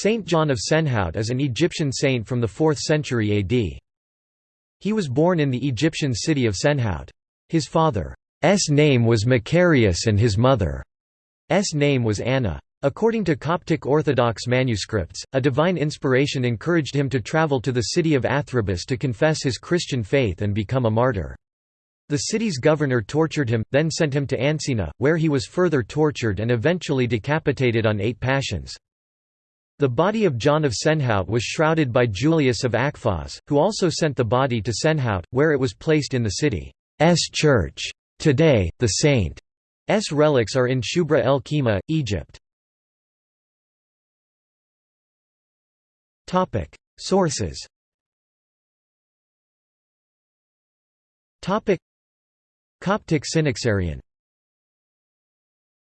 Saint John of Senhout is an Egyptian saint from the 4th century AD. He was born in the Egyptian city of Senhout. His father's name was Macarius and his mother's name was Anna. According to Coptic Orthodox manuscripts, a divine inspiration encouraged him to travel to the city of Athribis to confess his Christian faith and become a martyr. The city's governor tortured him, then sent him to Ancina, where he was further tortured and eventually decapitated on eight Pashons. The body of John of Senhout was shrouded by Julius of Aqfahs, who also sent the body to Senhout, where it was placed in the city's church. Today, the saint's relics are in Shubra el Khima, Egypt. Sources. Coptic Synaxarion